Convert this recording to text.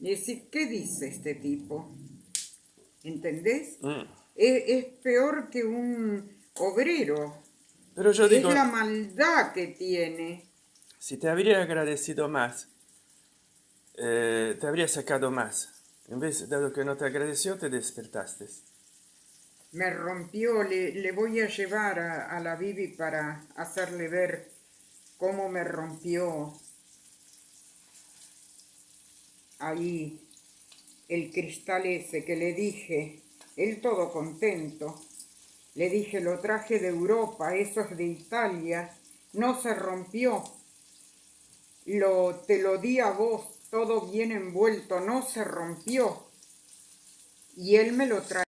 Y decir, ¿qué dice este tipo? ¿Entendés? Mm. Es, es peor que un obrero. Pero yo es digo, la maldad que tiene. si te habría agradecido más, eh, te habría sacado más. En vez, dado que no te agradeció, te despertaste. Me rompió, le, le voy a llevar a, a la Bibi para hacerle ver cómo me rompió ahí el cristal ese que le dije, él todo contento. Le dije, lo traje de Europa, eso es de Italia, no se rompió. Lo, te lo di a vos, todo bien envuelto, no se rompió. Y él me lo trae.